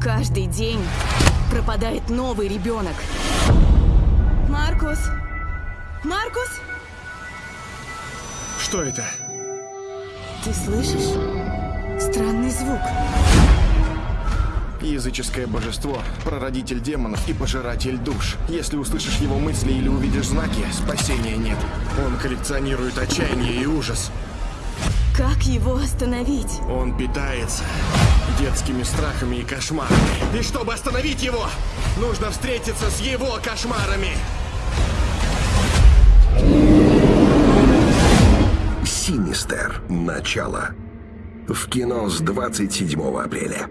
Каждый день пропадает новый ребенок. Маркус! Маркус! Что это? Ты слышишь? Странный звук. Языческое божество, прародитель демонов и пожиратель душ. Если услышишь его мысли или увидишь знаки, спасения нет. Он коллекционирует отчаяние и ужас. Как его остановить? Он питается детскими страхами и кошмарами. И чтобы остановить его, нужно встретиться с его кошмарами. Синистер. Начало. В кино с 27 апреля.